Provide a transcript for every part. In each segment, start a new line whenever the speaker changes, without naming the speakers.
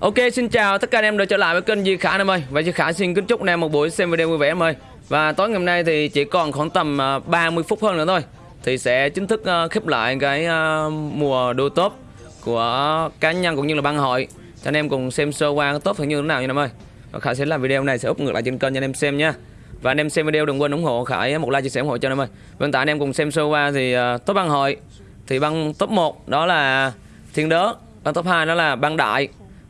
Ok, xin chào tất cả anh em đã trở lại với kênh Di Khả em ơi. Và Di Khả xin kính chúc anh em một buổi xem video vui vẻ em ơi. Và tối ngày hôm nay thì chỉ còn khoảng tầm à, 30 phút hơn nữa thôi. Thì sẽ chính thức à, khép lại cái à, mùa đua top của cá nhân cũng như là băng hội. Cho anh em cùng xem sơ qua cái top như thế nào nha em ơi. Và Khải sẽ làm video này, sẽ up ngược lại trên kênh cho anh em xem nha. Và anh em xem video đừng quên ủng hộ Khải, một like chia sẻ ủng hộ cho anh em ơi. Và hiện tại anh em cùng xem sơ qua thì top băng hội Thì băng top 1 đó là Thiên Đớ Băng top 2 đó là băng Đại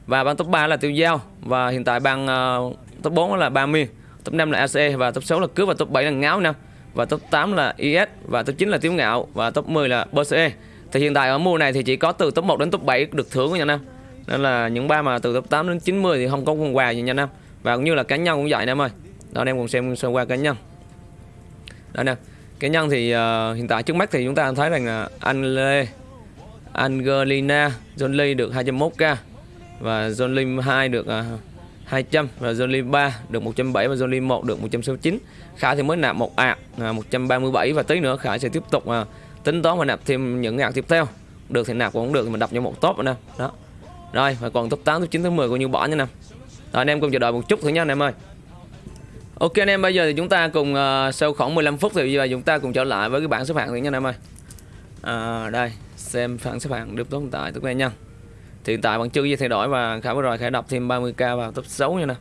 và băng top 3 là Tiêu Giao và hiện tại băng uh, ờ, top 4 là Ba Miên, top 5 là ACE và top 6 là Cướp và top 7 là Ngáo năm và top 8 là IS và top 9 là Tiếu Ngạo và top 10 là BCE. Thì hiện tại ở mùa này thì chỉ có từ top 1 đến top 7 được thưởng của nhà Nam. Nên là những ba mà từ top 8 đến 90 thì không có quần quà gì nha Nam. Và cũng như là cá nhân cũng vậy Nam ơi. Đó anh em cùng xem sơ qua cá nhân. Đó nè. Cá nhân thì uh, hiện tại trước mắt thì chúng ta thấy rằng là anh Lê Angelina Jolie được 201k và John Lim 2 được à, uh, 200 và John Lim 3 được 170 và John Lim 1 được 169. Khải thì mới nạp một ạc uh, 137 và tí nữa Khải sẽ tiếp tục uh, tính toán và nạp thêm những ạc tiếp theo. Được thì nạp cũng được thì mình đọc cho một top nữa Đó. Rồi và còn top 8 top 9 top 10 coi như bỏ nha nè. Rồi anh em cùng chờ đợi một chút thử nha anh em ơi. Ok anh em bây giờ thì chúng ta cùng uh, sau khoảng 15 phút thì bây giờ chúng ta cùng trở lại với cái bảng xếp hạng thử nha anh em ơi. À, đây xem bảng xếp hạng được tồn tại tức này nha thì hiện tại vẫn chưa gì thay đổi và khả vừa rồi khả đọc thêm 30k vào top 6 nha nè.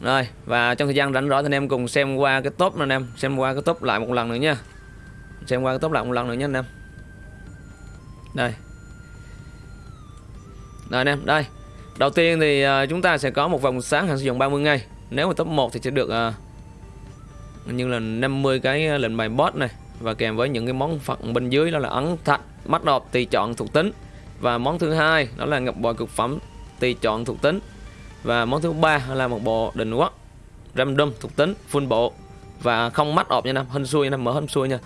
Rồi và trong thời gian rảnh rỗi thì anh em cùng xem qua cái top nè anh em xem qua cái top lại một lần nữa nha. Xem qua cái top lại một lần nữa nha anh em. Đây. Rồi anh em đây. Đầu tiên thì uh, chúng ta sẽ có một vòng sáng hạn sử dụng 30 ngày nếu mà top 1 thì sẽ được uh, như là 50 cái ờ, lệnh bài boss này. Và kèm với những cái món phận bên dưới đó là ấn thạch mắt đọt tùy chọn thuộc tính và món thứ hai đó là ngọc bội cực phẩm tùy chọn thuộc tính. Và món thứ ba là một bộ định quốc random thuộc tính full bộ. Và không mắt ọp nha năm hên xuôi nha mở hên xuôi nha.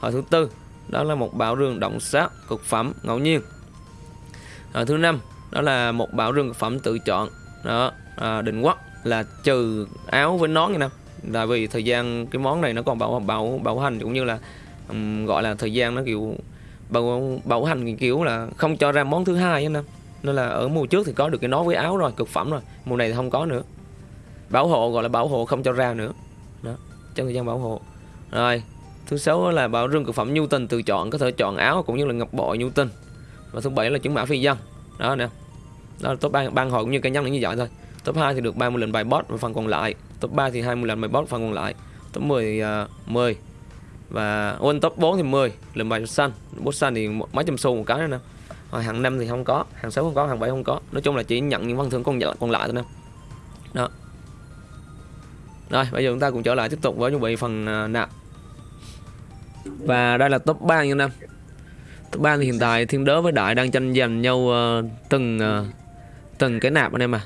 Hồi thứ tư đó là một bảo rương động sát cực phẩm ngẫu nhiên. Hồi thứ năm đó là một bảo rương cực phẩm tự chọn. Đó à, định quốc là trừ áo với nón nha năm là vì thời gian cái món này nó còn bảo bảo bảo hành cũng như là um, gọi là thời gian nó kiểu bảo bảo hành kiểu là không cho ra món thứ hai anh em nên là ở mùa trước thì có được cái nón với áo rồi cực phẩm rồi. Mùa này thì không có nữa. Bảo hộ gọi là bảo hộ không cho ra nữa. Đó trong thời gian bảo hộ. Rồi thứ sáu là bảo rương cực phẩm nhu tình tự chọn có thể chọn áo cũng như là ngọc bội nhu tình và thứ bảy là chứng mã phi dân. Đó nè. Đó là top ban ban hội cũng như cá nhân như vậy thôi. Top 2 thì được 30 lần bài boss và phần còn lại. Top 3 thì 20 lần bài boss phần còn lại. Top 10 thì uh, 10 và ôn top 4 thì 10 lần bài xanh bút xanh thì mấy trăm xu một cái nữa nè. Rồi hàng năm thì không có hàng 6 không có hàng 7 không có. Nói chung là chỉ nhận những văn thưởng còn còn lại thôi nè. Đó. Rồi bây giờ chúng ta cùng trở lại tiếp tục với chuẩn bị phần à, nạp. Và đây là top 3 như năm top 3 thì hiện tại thiên đớ với đại đang tranh giành nhau uh, từng uh, từng cái nạp anh em à.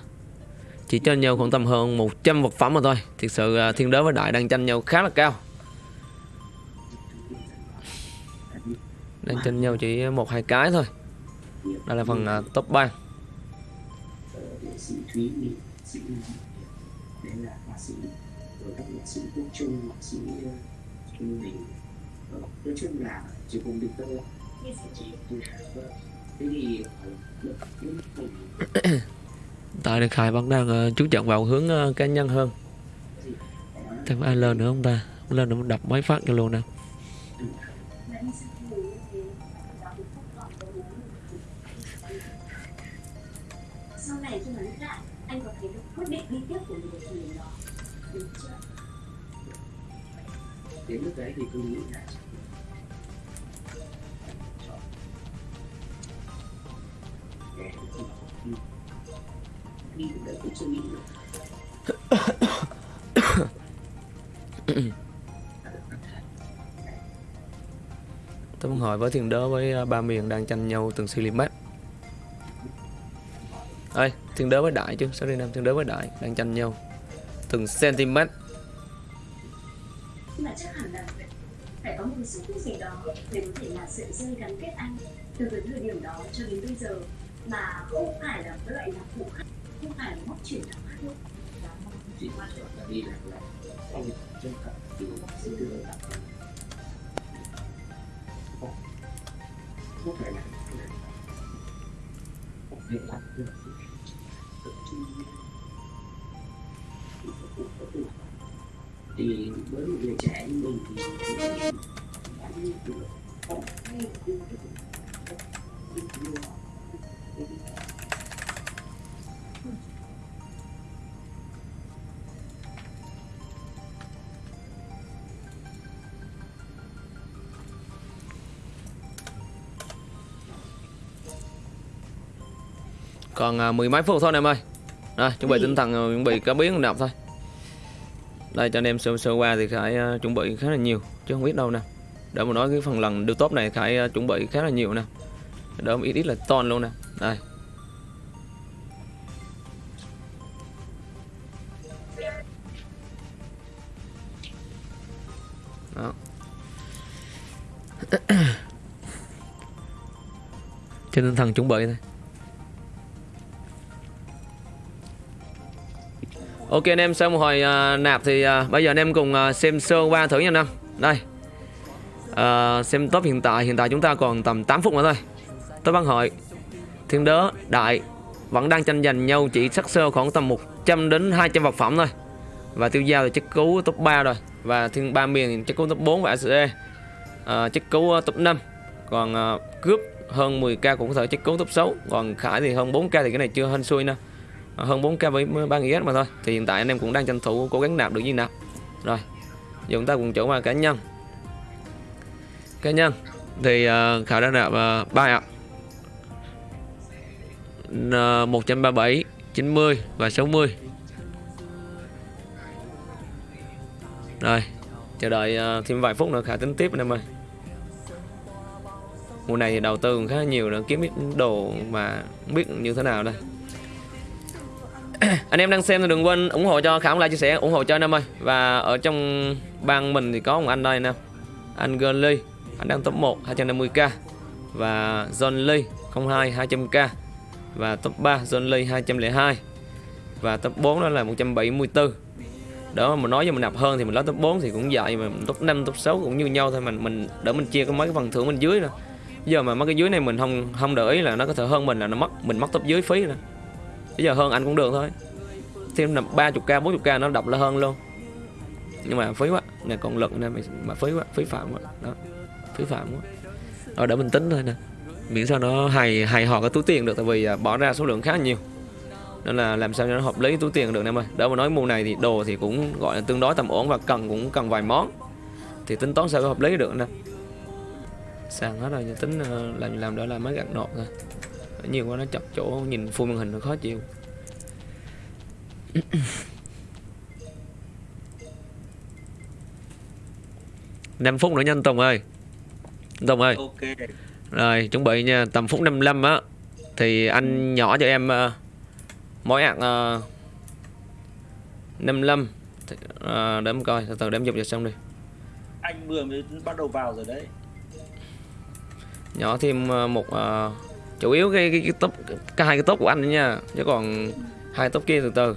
Chỉ cho nhau khoảng tầm hơn 100 vật phẩm mà thôi. Thực sự uh, thiên đớ với đại đang tranh nhau khá là cao. Đang tranh nhau chỉ một hai cái thôi. Đây là phần uh, top 3
nói chung là chỉ cùng được tôi
tại được khai vẫn đang uh, chú trọng vào hướng uh, cá nhân hơn. Thêm ai lên nữa không ta? Lên nữa đập mấy phát cho luôn nè
anh có thấy được quyết định đi tiếp của mình thì nó đúng chưa?
Đến lúc đấy thì tôi nghĩ là đi từ đấy cũng chưa nghĩ được.
Tôi muốn hỏi với thiên đớ với uh, ba miền đang tranh nhau từng cm ơi thiên đế với đại chứ. Sao đi nam thiên đế với đại. Đang tranh nhau. Từng cm
nhưng chắc hẳn là phải có một cái gì đó để có thể là sợi dây gắn kết anh từ cái thời điểm đó cho đến bây giờ. Mà không phải là cái loại nhạc cụ khác, không phải là móc chuyển nào khác nữa
chỉ quan trọng là đi là là anh chân thật thì sẽ đưa lại. Không phải là không thể được thì với một người trẻ như mình thì
Còn à, mười mấy phút thôi em ơi. Rồi chuẩn bị tinh thần à, chuẩn bị cá biến đọc thôi. Đây cho anh em sơ sơ qua thì Khải uh, chuẩn bị khá là nhiều Chứ không biết đâu nè. Để mà nói cái phần lần đưa top này Khải uh, chuẩn bị khá là nhiều nè. Đỡ ít ít là ton luôn nè. Đây. Đó. Trên tinh thần chuẩn bị thôi. Ok anh em xong hồi uh, à, nạp thì uh, bây giờ anh em cùng uh, xem sơ qua thử nha anh em. Đây. uh, xem top hiện tại hiện tại chúng ta còn tầm 8 phút nữa thôi. Top băng hội Thiên đớ đại vẫn đang tranh giành nhau chỉ sắc sơ khoảng tầm 100 đến 200 vật phẩm thôi. Và tiêu giao thì chắc cứu top 3 rồi và thiên ba miền thì chắc cứu top 4 và ACE. uh, chắc cứu uh, top 5. Còn uh, cướp hơn 10k cũng có thể chắc cứu top 6, còn Khải thì hơn 4k thì cái này chưa hên xui nữa hơn 4k với 3 IS mà thôi. Thì hiện tại anh em cũng đang tranh thủ cố gắng nạp được như nào. Rồi giờ chúng ta cùng chỗ qua cá nhân. Cá nhân thì uh, khảo đã nạp à, uh, 3 ạ. Uh, 137 90 và 60 rồi chờ đợi uh, thêm vài phút nữa khả tính tiếp anh em ơi. Mùa này thì đầu tư cũng khá nhiều nữa kiếm ít đồ mà không biết như thế nào đây anh em đang xem thì đừng quên ủng hộ cho khảo like chia sẻ, ủng hộ cho anh em ơi. Và ở trong bang mình thì có một anh đây nè. Anh Gurley anh đang top 1 250k và John Lee 02 200k và top 3 John Lee 202 và top 4 đó là 174 đó, mà nói cho mình nạp hơn thì mình lấy top 4 thì cũng vậy mà top 5 top 6 cũng như nhau thôi mình mình, đỡ mình chia có mấy cái phần thưởng bên dưới nè giờ mà mấy cái dưới này mình không không để ý là nó có thể hơn mình là nó mất, mình mất top dưới phí nè bây giờ hơn anh cũng được thôi thêm là 30k 40k nó đọc là hơn luôn. Nhưng mà phí quá này còn lực nên mà, mà phí quá phí phạm quá. Đó phí phạm quá. Rồi để mình tính thôi nè. Miễn sao nó hài hài hòa cái túi tiền được tại vì à, bỏ ra số lượng khá nhiều. Nên là làm sao cho nó hợp lý túi tiền được em ơi. Đỡ mà nói mùa này thì đồ thì cũng gọi là tương đối tầm ổn và cần cũng cần vài món. Thì tính toán sao có hợp lý được nè. Sàn hết rồi tính ờ, làm làm đỡ là máy gạt nộp thôi. Nhiều quá nó chọc chỗ nhìn full màn hình nó khó chịu. 5 phút nữa nha anh Tùng ơi. Tùng ơi.
Ok.
Rồi chuẩn bị nha. Tầm phút 55 á Thì anh nhỏ cho em uh, Mỗi ạc uh, 55 thì, uh, Để em coi Từ từ để em dục cho xong đi.
Anh vừa mới bắt đầu vào rồi đấy.
Nhỏ thêm uh, một uh, Chủ yếu cái, cái, cái top Cái hai cái top của anh nữa nha. Chứ còn hai top kia từ từ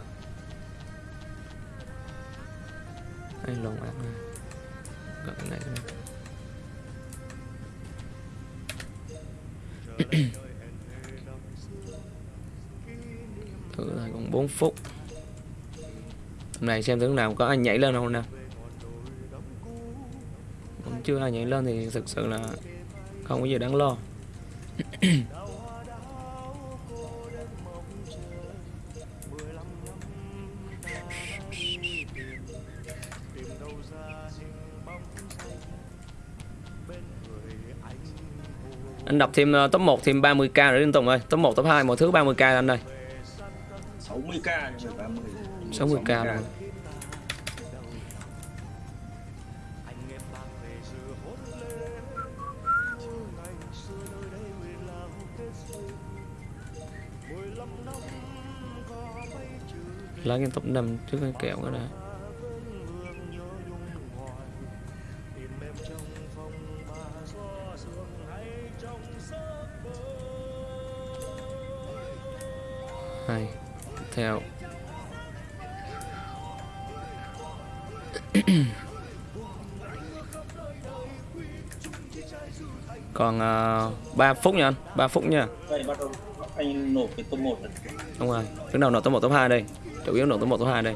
thử lại còn 4 phút. Hôm nay xem thử nào có ai nhảy lên không nè cũng chưa ai nhảy lên thì thực sự là không có gì đáng lo. anh đọc thêm ờ, top 1 thêm 30k nữa Liên Tùng ơi top 1 top 2 mọi thứ 30k anh ơi.
60k nhưng mà 30
60k rồi. Lấy cái top 5 trước cái kẹo đó. đã 3 phút nha anh 3 phút nha.
Đây bắt đầu anh nộp cái top 1 này.
Đúng rồi Đứng đầu nộp top 1 top 2 đây. Chủ yếu nộp top 1 top 2 đây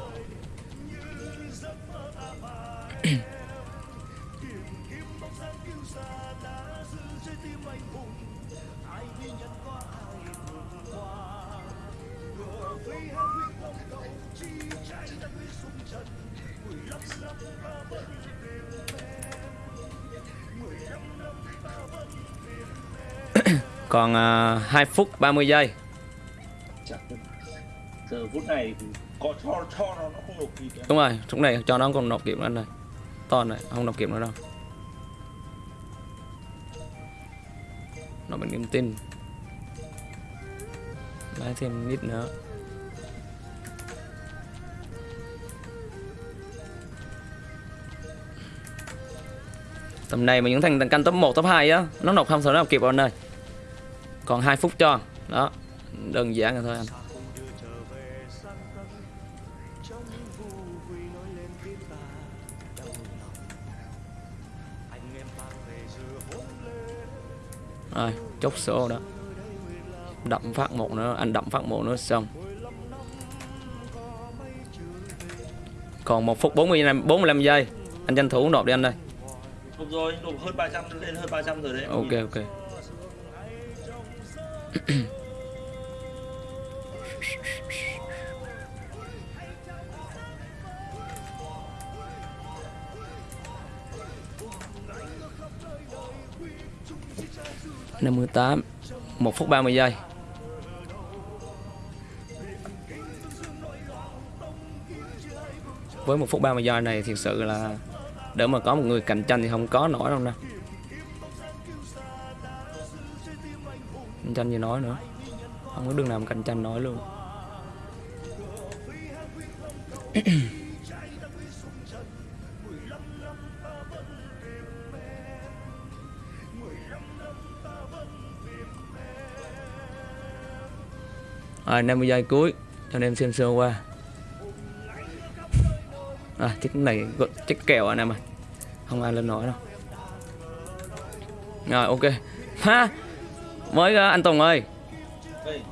2 phút 30 giây.
Giờ phút này có cho cho nó nó không nộp kịp
Đúng rồi, lúc này cho nó còn nộp kịp nữa này To này, không nộp kịp nữa đâu. Nó mình niềm tin. Lấy thêm ít nữa. Tầm này mà những thằng canh top 1, top 2 á Nó nộp không thể nào kịp rồi anh ơi Còn 2 phút cho. Đó Đơn giản rồi thôi anh. Rồi, chốt số đó. Đậm phát một nữa, anh đậm phát một nữa xong. Còn 1 phút 45, 45 giây. Anh tranh thủ nộp đi anh
Nộp rồi, nộp hơn 300 lên hơn 300 rồi đấy.
Ok ok năm mươi tám, một phút 30 giây. Với 1 phút 30 giây này thực sự là để mà có một người cạnh tranh thì không có nổi đâu nè. Cạnh tranh gì nói nữa? Không có đường nào mà cạnh tranh nói luôn. Rồi 50 giây cuối cho anh em xem sơ qua. À, chiếc này chiếc kèo anh em ơi không ai lên nổi đâu. Rồi ok. Ha mới anh Tùng ơi.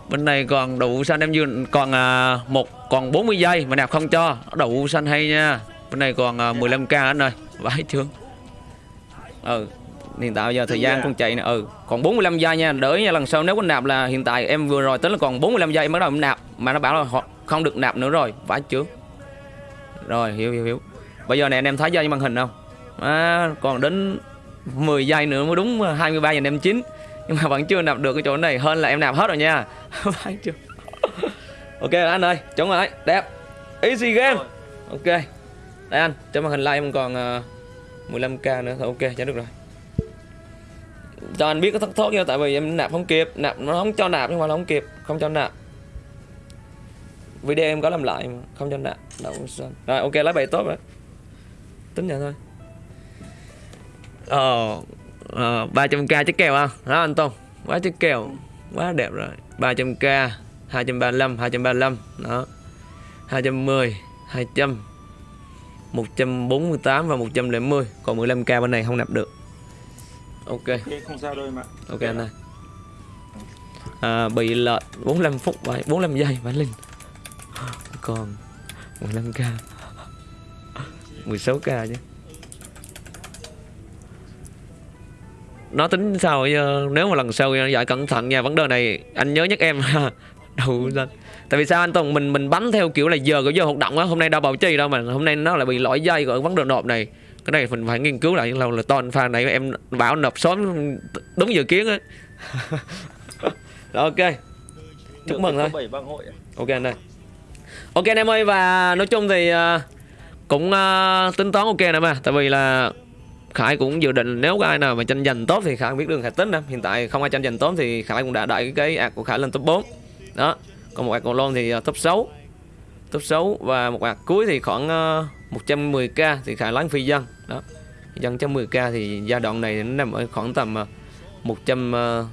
Bên này còn đậu xanh em dương còn à, một còn 40 giây mà nạp không cho. Đậu xanh hay nha. Bên này còn à, 15k anh ơi. Vãi trướng ừ hiện tại giờ thời
Đúng
gian con chạy nè ừ còn 45 giây nha đợi nha lần sau nếu có nạp là hiện tại em vừa rồi tính là còn 45 giây em bắt đầu em nạp mà nó bảo là họ không được nạp nữa rồi vãi trướng rồi hiểu hiểu hiểu. Bây giờ này anh em thấy trên màn hình không? À, còn đến 10 giây nữa mới đúng 23 giờ em chín nhưng mà vẫn chưa nạp được cái chỗ này hơn là em nạp hết rồi nha. Vãi trướng ok anh ơi chuẩn rồi đẹp. Easy game. Ok. Đây anh trên màn hình live em còn uh, 15k nữa thôi ok cho được rồi cho anh biết có thất thoát nha, tại vì em nạp không kịp. Nạp, nó không cho nạp nhưng mà nó không kịp, không cho nạp. Video em có làm lại mà, không cho nạp. Đâu rồi, ok, lấy bài tốt rồi. Tính vậy thôi. Ờ, ờ ba trăm k chiếc kèo à? không đó anh tôn quá chiếc kèo. Quá đẹp rồi. 300k 235 235 đó. 210 200 148 và 110 còn 15k bên này không nạp được ok.
Ok, không sao đâu em ạ.
ok anh ơi. À, bị lệch 45 phút vậy 45 giây phải linh còn 15k 16k chứ. Nó tính sao nếu mà lần sau dạy cẩn thận nha vấn đề này anh nhớ nhắc em. Đầu lên tại vì sao anh Tùng? Mình mình bấm theo kiểu là giờ của giờ hoạt động á hôm nay đâu bảo trì đâu mà hôm nay nó lại bị lỗi dây ở vấn đề nộp này cái này mình phải nghiên cứu lại. Lâu là toàn pha này em bảo nộp sớm đúng dự kiến á. Rồi ok. Chúc mừng thôi. Ok anh ơi. Ok anh em ơi và nói chung thì ờ, cũng ờ, tính toán ok nè mà tại vì là Khải cũng dự định nếu có ai nào mà tranh giành tốt thì Khải biết đường Khải tính nè hiện tại không ai tranh giành tốt thì Khải cũng đã đẩy cái ạc của Khải lên top 4 đó. Còn một ạc còn lon thì ờ, top 6 top 6 và một ạc cuối thì khoảng ờ, 110k thì khả lấy phi dân. Đó. Dân 110k thì giai đoạn này nó nằm ở khoảng tầm ờ, 100 ờ,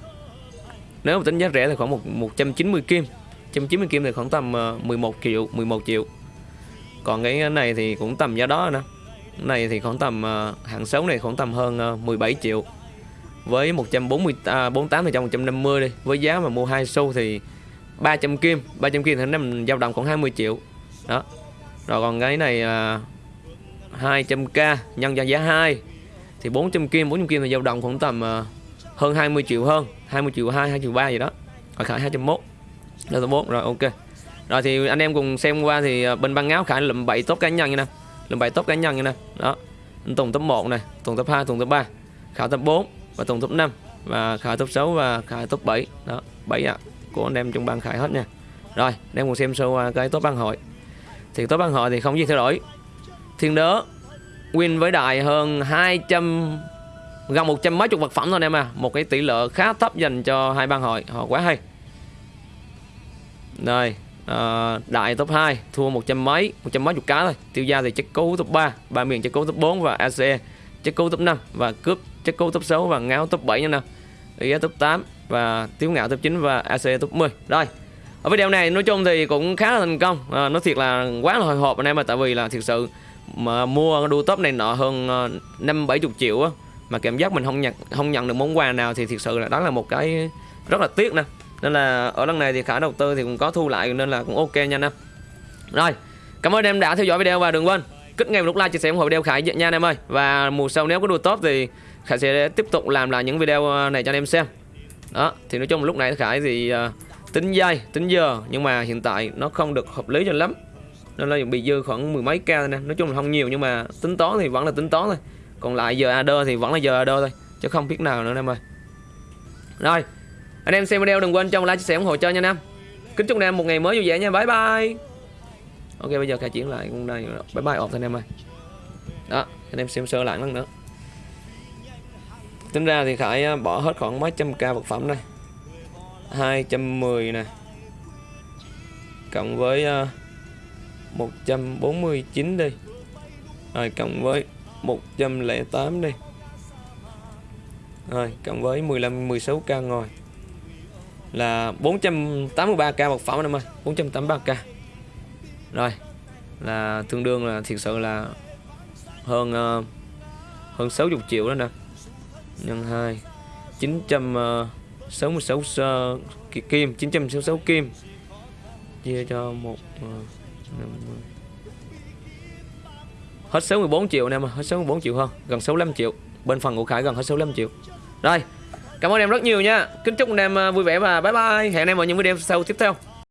nếu mà tính giá rẻ thì khoảng 190 kim. 190 kim thì khoảng tầm ờ, 11 triệu 11 triệu. Còn cái này thì cũng tầm giá đó nè. Cái này thì khoảng tầm hạng xấu này khoảng tầm hơn 17 triệu. Với 140 à, 48 thì trong 150 đi. Với giá mà mua hai xu thì 300 kim. 300 kim thì nó nằm dao động khoảng 20 triệu. Đó rồi còn cái này là 200k nhân cho giá 2 thì 400 kim 400 kim thì dao động khoảng tầm ờ, hơn 20 triệu hơn 20 triệu 2 2 triệu 3 gì đó. Còn Khải 201 201 rồi ok. Rồi thì anh em cùng xem qua thì ờ, bên băng áo Khải lụm 7 top cá nhân như nè lụm 7 top cá nhân như nè đó anh Tùng top 1 này Tùng top 2 Tùng top 3 Khải top 4 và Tùng top 5 và Khải top 6 và Khải top 7 đó 7 ạ. À, của anh em trong băng Khải hết nha. Rồi anh em cùng xem sơ qua cái top băng hội thì tối băng hội thì không gì thay đổi. Thiên đớ win với đài hơn 200 gần 100 mấy chục vật phẩm thôi anh em à. Một cái tỷ lệ khá thấp dành cho hai ban hội. Họ quá hay. Rồi ờ, à, đại top 2 thua 100 mấy 100 mấy chục cá thôi. Tiêu gia thì chất cú top 3 ba miền chất cú top 4 và ACE chất cú top 5 và cướp chất cú top 6 và ngáo top 7 nha nè ý top 8 và tiếu ngạo top 9 và ACE top 10 rồi ở video này nói chung thì cũng khá là thành công. À, nói thiệt là quá là hồi hộp anh em mà tại vì là thực sự mà mua đua top này nọ hơn ờ, năm bảy chục triệu á mà cảm giác mình không nhận không nhận được món quà nào thì thực sự là đó là một cái rất là tiếc nè. Nên là ở lần này thì khả đầu tư thì cũng có thu lại nên là cũng ok nha anh em. Rồi cảm ơn em đã theo dõi video và đừng quên kích ngay một nút like chia sẻ ủng hộ video khải nha anh em ơi. Và mùa sau nếu có đua top thì khải sẽ tiếp tục làm lại những video ờ, này cho anh em xem. Đó thì nói chung lúc này khải thì tính giây tính giờ nhưng mà hiện tại nó không được hợp lý cho lắm. Nên là bị dư khoảng mười mấy k thôi nè. Nói chung là không nhiều, nhưng mà tính toán thì vẫn là tính toán thôi. Còn lại giờ AD thì vẫn là giờ AD thôi, chứ không biết nào nữa anh em ơi. Rồi, anh em xem video đừng quên cho một like, chia sẻ ủng hộ cho nha anh em kính chúc anh em một ngày mới vui vẻ nha. Bye bye. Ok, bây giờ khai chuyển lại con đây. Bye bye ọt thôi anh em ơi. Đó, anh em xem sơ lại lần nữa. Tính ra thì khải à, bỏ hết khoảng mấy trăm k vật phẩm đây. 210 nè. Cộng với ờ, uh, 149 đi. Rồi cộng với 108 đi. Rồi cộng với 15 16k ngồi. Là 483k một phẩm anh em ơi 483k rồi là tương đương là thiệt sự là hơn uh, hơn 60 triệu đó nè. Nhân 2 900 uh, Ờ, kim 966 kim chia cho một ờ, uh, 50. Hết 64 triệu nè mà hết 64 triệu hơn, gần 65 triệu. Bên phần của Khải gần hết 65 triệu. Rồi, cảm ơn em rất nhiều nha. Kính chúc anh em ờ, vui vẻ và bye bye. Hẹn anh em vào những video sau tiếp theo.